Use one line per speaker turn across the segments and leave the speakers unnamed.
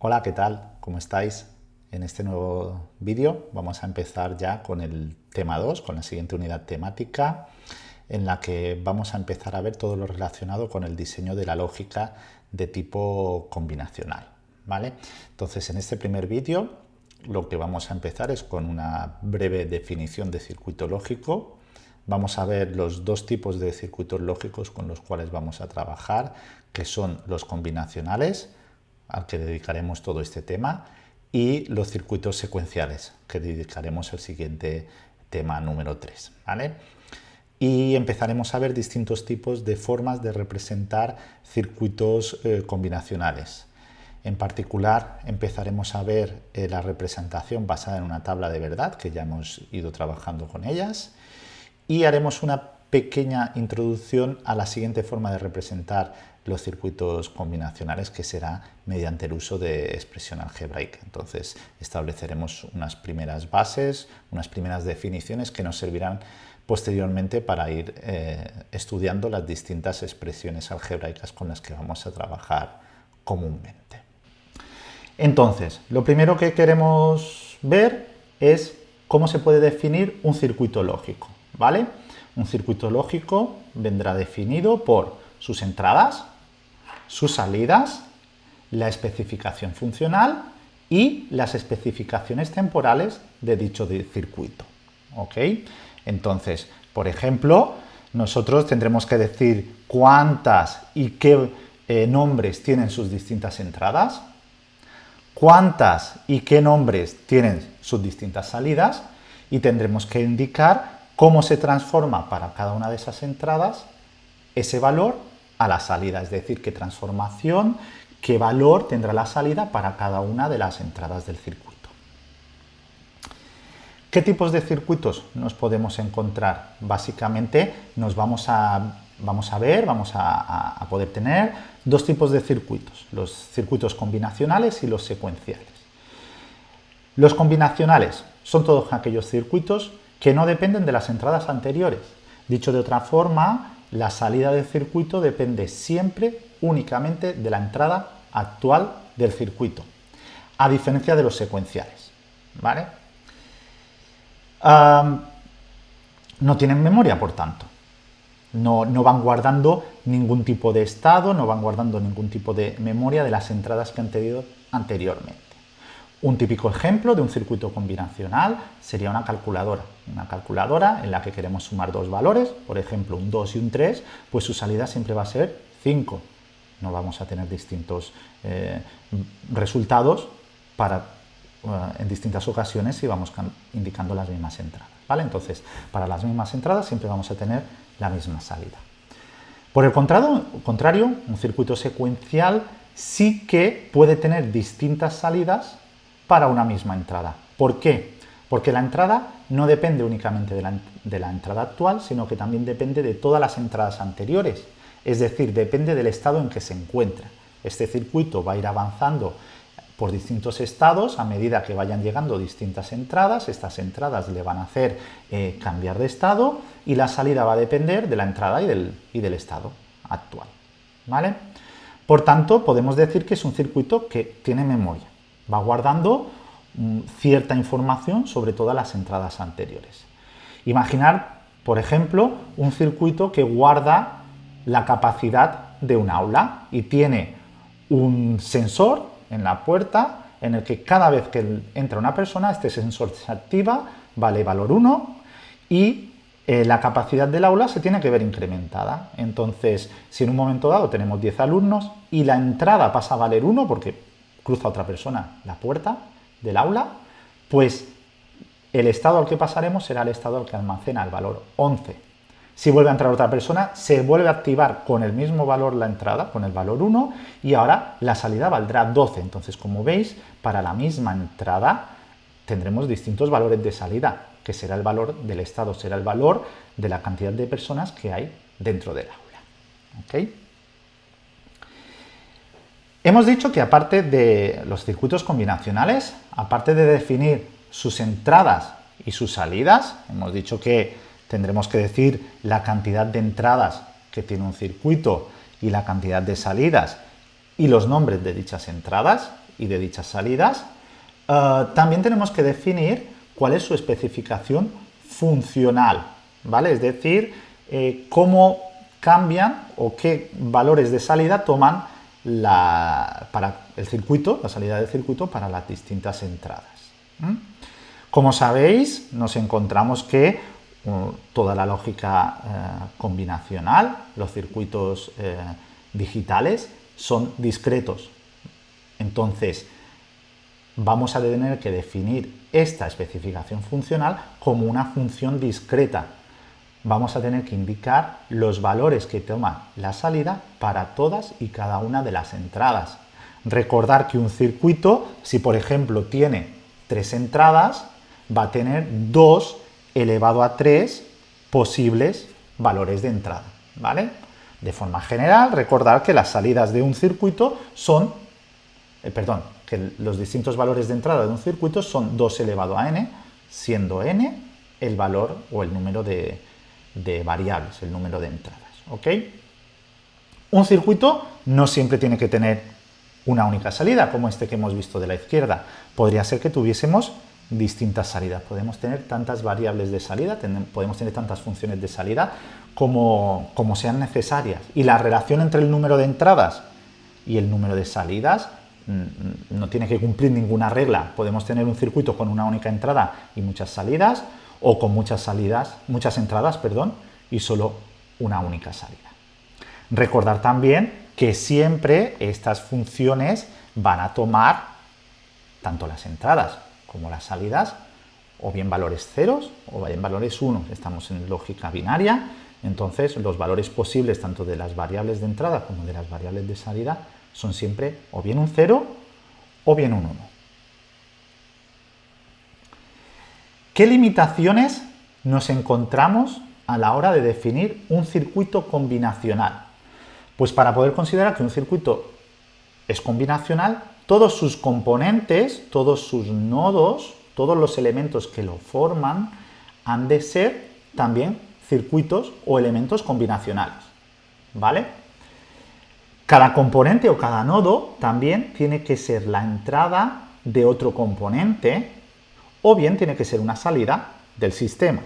Hola, ¿qué tal? ¿Cómo estáis? En este nuevo vídeo vamos a empezar ya con el tema 2, con la siguiente unidad temática, en la que vamos a empezar a ver todo lo relacionado con el diseño de la lógica de tipo combinacional. ¿vale? Entonces, en este primer vídeo lo que vamos a empezar es con una breve definición de circuito lógico. Vamos a ver los dos tipos de circuitos lógicos con los cuales vamos a trabajar, que son los combinacionales, al que dedicaremos todo este tema, y los circuitos secuenciales, que dedicaremos el siguiente tema número 3. ¿vale? Y empezaremos a ver distintos tipos de formas de representar circuitos eh, combinacionales. En particular, empezaremos a ver eh, la representación basada en una tabla de verdad, que ya hemos ido trabajando con ellas, y haremos una pequeña introducción a la siguiente forma de representar los circuitos combinacionales que será mediante el uso de expresión algebraica. Entonces estableceremos unas primeras bases, unas primeras definiciones que nos servirán posteriormente para ir eh, estudiando las distintas expresiones algebraicas con las que vamos a trabajar comúnmente. Entonces, lo primero que queremos ver es cómo se puede definir un circuito lógico, ¿vale? Un circuito lógico vendrá definido por sus entradas, sus salidas, la especificación funcional y las especificaciones temporales de dicho circuito. ¿ok? Entonces, por ejemplo, nosotros tendremos que decir cuántas y qué eh, nombres tienen sus distintas entradas, cuántas y qué nombres tienen sus distintas salidas y tendremos que indicar cómo se transforma para cada una de esas entradas ese valor a la salida, es decir, qué transformación, qué valor tendrá la salida para cada una de las entradas del circuito. ¿Qué tipos de circuitos nos podemos encontrar? Básicamente nos vamos a, vamos a ver, vamos a, poder tener dos tipos de circuitos, los circuitos combinacionales y los secuenciales. Los combinacionales son todos aquellos circuitos que no dependen de las entradas anteriores. Dicho de otra forma, la salida del circuito depende siempre únicamente de la entrada actual del circuito, a diferencia de los secuenciales. ¿vale? no tienen memoria, por tanto. No, no, van guardando ningún tipo de estado, no van guardando ningún tipo de memoria de las entradas que han tenido anteriormente. Un típico ejemplo de un circuito combinacional sería una calculadora. Una calculadora en la que queremos sumar dos valores, por ejemplo un 2 y un 3, pues su salida siempre va a ser 5. No vamos a tener distintos eh, resultados para, eh, en distintas ocasiones si vamos indicando las mismas entradas. ¿vale? Entonces, para las mismas entradas siempre vamos a tener la misma salida. Por el contrario, un circuito secuencial sí que puede tener distintas salidas para una misma entrada. ¿Por qué? Porque la entrada no depende únicamente de la, entrada actual, sino que también depende de todas las entradas anteriores, es decir, depende del estado en que se encuentra. Este circuito va a ir avanzando por distintos estados a medida que vayan llegando distintas entradas, estas entradas le van a hacer eh, cambiar de estado y la salida va a depender de la entrada y del, y del estado actual. ¿vale? Por tanto, podemos decir que es un circuito que tiene memoria va guardando mm, cierta información sobre todas las entradas anteriores. Imaginar, por ejemplo, un circuito que guarda la capacidad de un aula y tiene un sensor en la puerta en el que cada vez que entra una persona, este sensor se activa, vale valor 1 y eh, la capacidad del aula se tiene que ver incrementada. Entonces, si en un momento dado tenemos 10 alumnos y la entrada pasa a valer 1 porque cruza otra persona la puerta del aula, pues el estado al que pasaremos será el estado al que almacena el valor 11. Si vuelve a entrar otra persona, se vuelve a activar con el mismo valor la entrada, con el valor 1, y ahora la salida valdrá 12. Entonces, como veis, para la misma entrada tendremos distintos valores de salida, que será el valor del estado, será el valor de la cantidad de personas que hay dentro del aula. ¿Okay? Hemos dicho que aparte de los circuitos combinacionales, aparte de definir sus entradas y sus salidas, hemos dicho que tendremos que decir la cantidad de entradas que tiene un circuito y la cantidad de salidas y los nombres de dichas entradas y de dichas salidas. Eh, también tenemos que definir cuál es su especificación funcional, ¿vale? Es decir, eh, cómo cambian o qué valores de salida toman para el circuito, la salida del circuito para las distintas entradas. Como sabéis, nos encontramos que uh, toda la lógica eh, combinacional, los circuitos eh, digitales, son discretos. Entonces, vamos a tener que definir esta especificación funcional como una función discreta. Vamos a tener que indicar los valores que toma la salida para todas y cada una de las entradas. Recordar que un circuito, si por ejemplo tiene tres entradas, va a tener 2 elevado a 3 posibles valores de entrada, ¿vale? De forma general, recordar que las salidas de un circuito son, eh, perdón, que los distintos valores de entrada de un circuito son 2 elevado a n, siendo n el valor o el número de, de variables, el número de entradas, ¿ok? Un circuito no siempre tiene que tener una única salida, como este que hemos visto de la izquierda. Podría ser que tuviésemos distintas salidas. Podemos tener tantas variables de salida, podemos tener tantas funciones de salida como, como sean necesarias. Y la relación entre el número de entradas y el número de salidas mm, no tiene que cumplir ninguna regla. Podemos tener un circuito con una única entrada y muchas salidas, o con muchas salidas, muchas entradas, perdón, y solo una única salida. Recordar también que siempre estas funciones van a tomar tanto las entradas como las salidas, o bien valores ceros o bien valores 1. Estamos en lógica binaria, entonces los valores posibles tanto de las variables de entrada como de las variables de salida son siempre o bien un 0 o bien un 1. ¿Qué limitaciones nos encontramos a la hora de definir un circuito combinacional? Pues para poder considerar que un circuito es combinacional, todos sus componentes, todos sus nodos, todos los elementos que lo forman, han de ser también circuitos o elementos combinacionales. ¿Vale? Cada componente o cada nodo también tiene que ser la entrada de otro componente o bien tiene que ser una salida del sistema.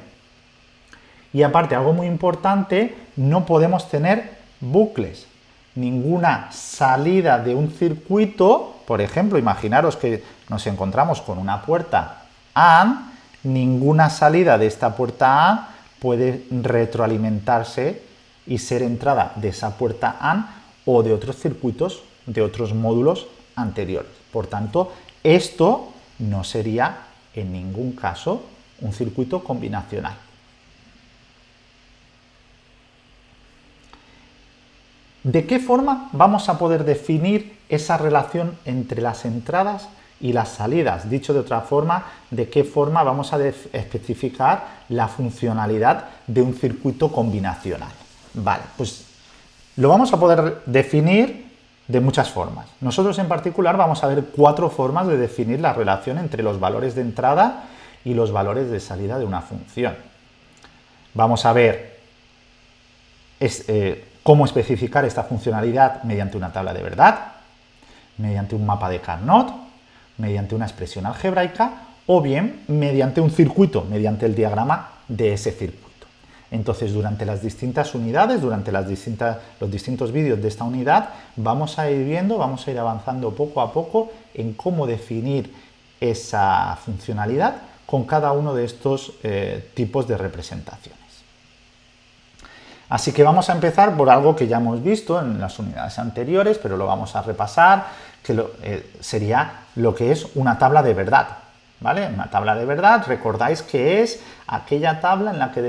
Y aparte, algo muy importante, no podemos tener bucles. Ninguna salida de un circuito por ejemplo, imaginaros que nos encontramos con una puerta AND, ninguna salida de esta puerta AND puede retroalimentarse y ser entrada de esa puerta AND o de otros circuitos, de otros módulos anteriores. Por tanto, esto no sería en ningún caso un circuito combinacional. ¿De qué forma vamos a poder definir esa relación entre las entradas y las salidas? Dicho de otra forma, ¿de qué forma vamos a especificar la funcionalidad de un circuito combinacional? Vale, pues lo vamos a poder definir de muchas formas. Nosotros en particular vamos a ver cuatro formas de definir la relación entre los valores de entrada y los valores de salida de una función. Vamos a ver eh, cómo especificar esta funcionalidad mediante una tabla de verdad, mediante un mapa de Carnot, mediante una expresión algebraica o bien mediante un circuito, mediante el diagrama de ese circuito. Entonces, durante las distintas unidades, durante los distintos vídeos de esta unidad, vamos a ir viendo, vamos a ir avanzando poco a poco en cómo definir esa funcionalidad con cada uno de estos eh, tipos de representación. Así que vamos a empezar por algo que ya hemos visto en las unidades anteriores, pero lo vamos a repasar, que eh, sería lo que es una tabla de verdad. ¿vale? Una tabla de verdad, recordáis que es aquella tabla en la que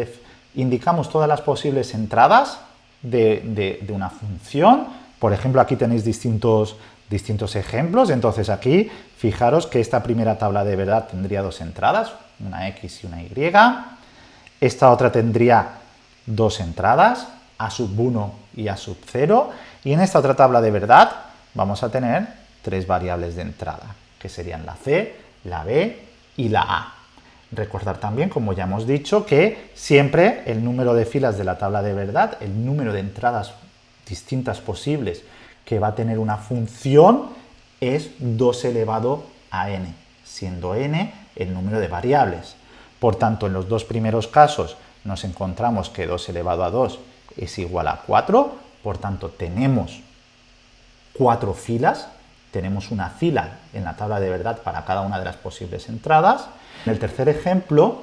indicamos todas las posibles entradas de, una función. Por ejemplo, aquí tenéis distintos, distintos ejemplos, entonces aquí fijaros que esta primera tabla de verdad tendría dos entradas, una X y una Y. Esta otra tendría dos entradas, a sub 1 y a sub 0, y en esta otra tabla de verdad vamos a tener tres variables de entrada, que serían la C, la B y la A. Recordar también, como ya hemos dicho, que siempre el número de filas de la tabla de verdad, el número de entradas distintas posibles que va a tener una función, es 2 elevado a n, siendo n el número de variables. Por tanto, en los dos primeros casos nos encontramos que 2 elevado a 2 es igual a 4, por tanto tenemos cuatro filas, tenemos una fila en la tabla de verdad para cada una de las posibles entradas. En el tercer ejemplo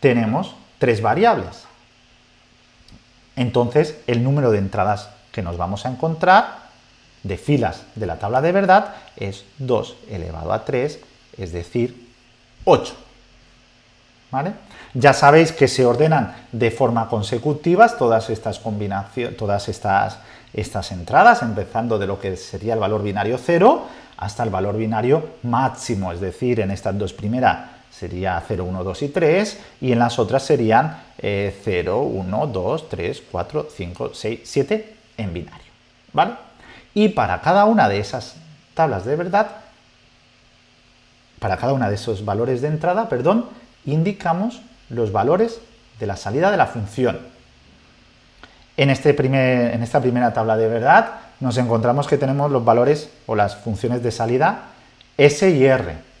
tenemos tres variables. Entonces, el número de entradas que nos vamos a encontrar de filas de la tabla de verdad es 2 elevado a 3, es decir, 8. ¿Vale? Ya sabéis que se ordenan de forma consecutiva todas estas combinaciones, todas estas, estas entradas, empezando de lo que sería el valor binario 0 hasta el valor binario máximo, es decir, en estas dos primeras sería 0, 1, 2 y 3, y en las otras serían 0, 1, 2, 3, 4, 5, 6, 7 en binario. ¿Vale? Y para cada una de esas tablas de verdad, para cada una de esos valores de entrada, perdón, indicamos los valores de la salida de la función. En, este primer, en esta primera tabla de verdad nos encontramos que tenemos los valores o las funciones de salida S y R.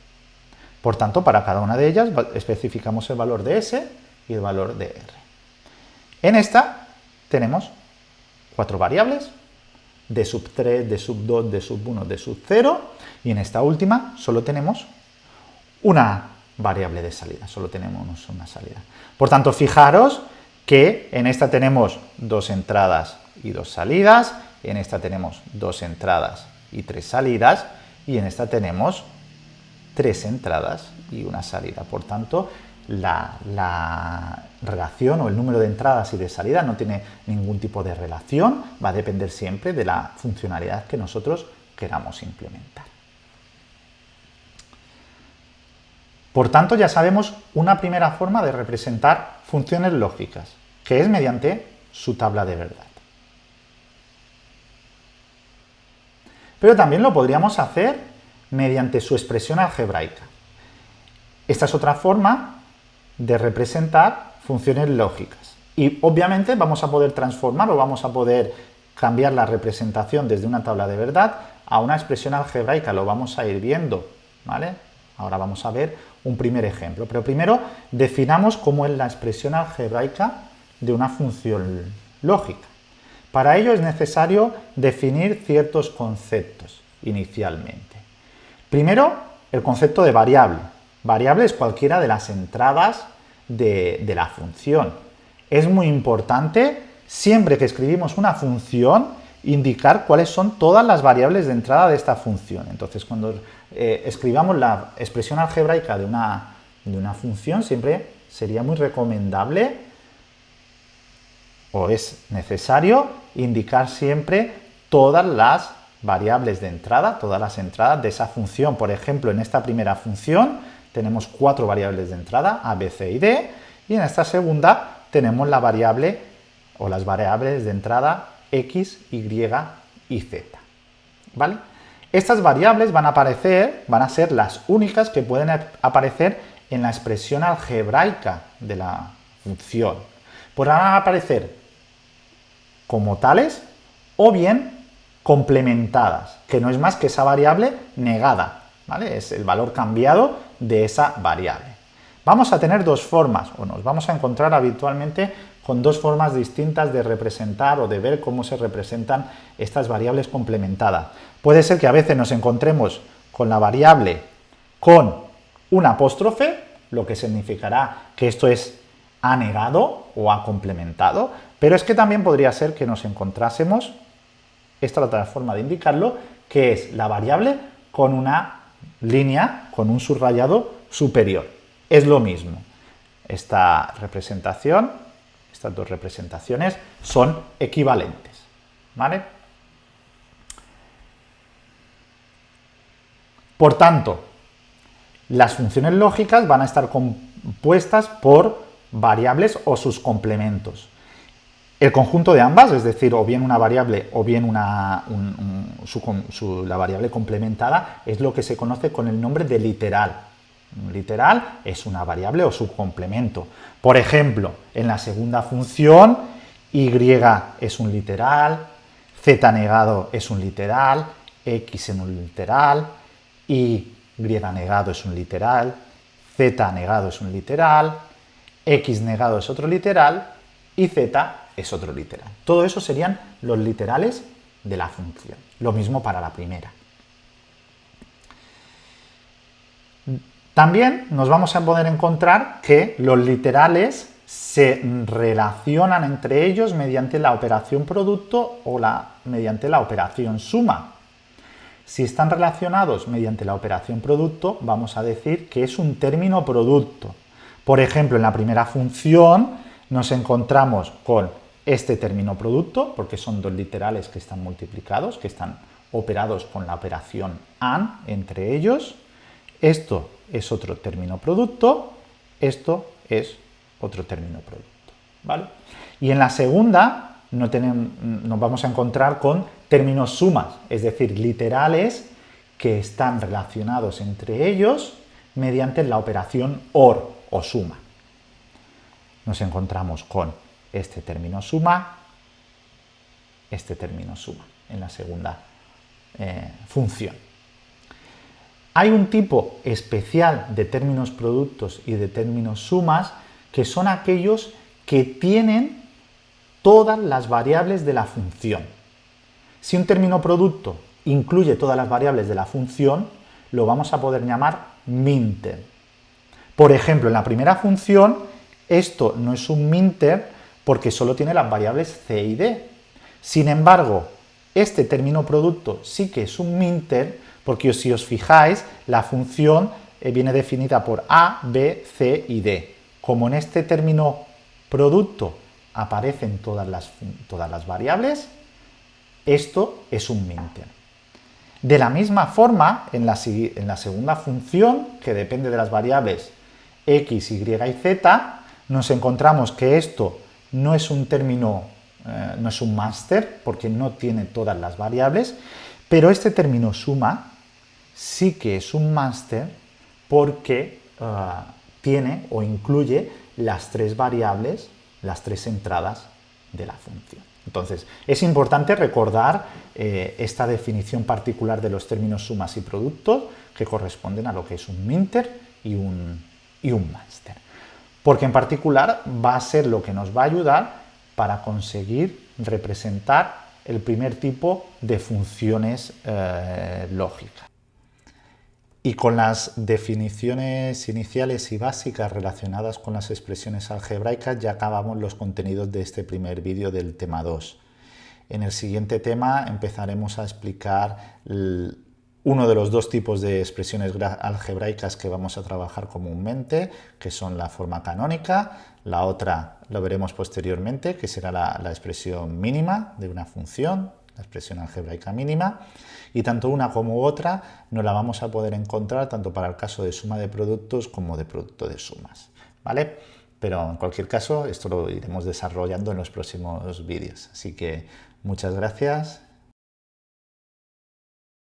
Por tanto, para cada una de ellas especificamos el valor de S y el valor de R. En esta tenemos cuatro variables, de sub 3, de sub 2, de sub 1, de sub 0, y en esta última solo tenemos una variable de salida, solo tenemos una salida. Por tanto, fijaros que en esta tenemos dos entradas y dos salidas, en esta tenemos dos entradas y tres salidas, y en esta tenemos tres entradas y una salida. Por tanto, la, la, relación o el número de entradas y de salidas no tiene ningún tipo de relación, va a depender siempre de la funcionalidad que nosotros queramos implementar. Por tanto, ya sabemos una primera forma de representar funciones lógicas, que es mediante su tabla de verdad. Pero también lo podríamos hacer mediante su expresión algebraica. Esta es otra forma de representar funciones lógicas. Y obviamente vamos a poder transformar o vamos a poder cambiar la representación desde una tabla de verdad a una expresión algebraica, lo vamos a ir viendo, ¿vale? Ahora vamos a ver un primer ejemplo, pero primero definamos cómo es la expresión algebraica de una función lógica. Para ello es necesario definir ciertos conceptos inicialmente. Primero, el concepto de variable. Variable es cualquiera de las entradas de, la función. Es muy importante, siempre que escribimos una función, indicar cuáles son todas las variables de entrada de esta función. Entonces, cuando eh, escribamos la expresión algebraica de una, de una función, siempre sería muy recomendable o es necesario indicar siempre todas las variables de entrada, todas las entradas de esa función. Por ejemplo, en esta primera función tenemos cuatro variables de entrada, a, b, c y d, y en esta segunda tenemos la variable o las variables de entrada x, y y z. ¿Vale? Estas variables van a aparecer, van a ser las únicas que pueden aparecer en la expresión algebraica de la función. Podrán aparecer como tales o bien complementadas, que no es más que esa variable negada, ¿vale? Es el valor cambiado de esa variable. Vamos a tener dos formas, o nos vamos a encontrar habitualmente con dos formas distintas de representar o de ver cómo se representan estas variables complementadas. Puede ser que a veces nos encontremos con la variable con un apóstrofe, lo que significará que esto es anegado o ha complementado, pero es que también podría ser que nos encontrásemos, esta es otra forma de indicarlo, que es la variable con una línea, con un subrayado superior. Es lo mismo. Esta representación estas dos representaciones son equivalentes. ¿Vale? Por tanto, las funciones lógicas van a estar compuestas por variables o sus complementos. El conjunto de ambas, es decir, o bien una variable o bien una, la variable complementada, es lo que se conoce con el nombre de literal literal es una variable o subcomplemento. Por ejemplo, en la segunda función, y es un literal, z negado es un literal, x en un literal, y negado es un literal, z negado es un literal, x negado es otro literal y z es otro literal. Todo eso serían los literales de la función. Lo mismo para la primera. También nos vamos a poder encontrar que los literales se relacionan entre ellos mediante la operación producto o la, mediante la operación suma. Si están relacionados mediante la operación producto, vamos a decir que es un término producto. Por ejemplo, en la primera función nos encontramos con este término producto, porque son dos literales que están multiplicados, que están operados con la operación AND entre ellos. Esto es otro término producto, esto es otro término producto. ¿vale? Y en la segunda no tenemos, nos vamos a encontrar con términos sumas, es decir, literales que están relacionados entre ellos mediante la operación OR o suma. Nos encontramos con este término suma, este término suma en la segunda eh, función. Hay un tipo especial de términos productos y de términos sumas que son aquellos que tienen todas las variables de la función. Si un término producto incluye todas las variables de la función, lo vamos a poder llamar minter. Por ejemplo, en la primera función, esto no es un minter porque solo tiene las variables c y d. Sin embargo, este término producto sí que es un minter porque si os fijáis, la función eh, viene definida por a, b, c y d. Como en este término producto aparecen todas las, todas las variables, esto es un minter. De la misma forma, en la, en la, segunda función, que depende de las variables x, y y z, nos encontramos que esto no es un término, eh, no es un máster, porque no tiene todas las variables, pero este término suma sí que es un máster porque ah, tiene o incluye las tres variables, las tres entradas de la función. Entonces, es importante recordar eh, esta definición particular de los términos sumas y productos que corresponden a lo que es un minter y un, y un máster. Porque en particular va a ser lo que nos va a ayudar para conseguir representar el primer tipo de funciones eh, lógicas. Y con las definiciones iniciales y básicas relacionadas con las expresiones algebraicas ya acabamos los contenidos de este primer vídeo del tema 2. En el siguiente tema empezaremos a explicar uno de los dos tipos de expresiones algebraicas que vamos a trabajar comúnmente, que son la forma canónica, la otra lo veremos posteriormente, que será la, expresión mínima de una función, la expresión algebraica mínima, y tanto una como otra no la vamos a poder encontrar tanto para el caso de suma de productos como de producto de sumas, ¿vale? Pero en cualquier caso, esto lo iremos desarrollando en los próximos vídeos. Así que muchas gracias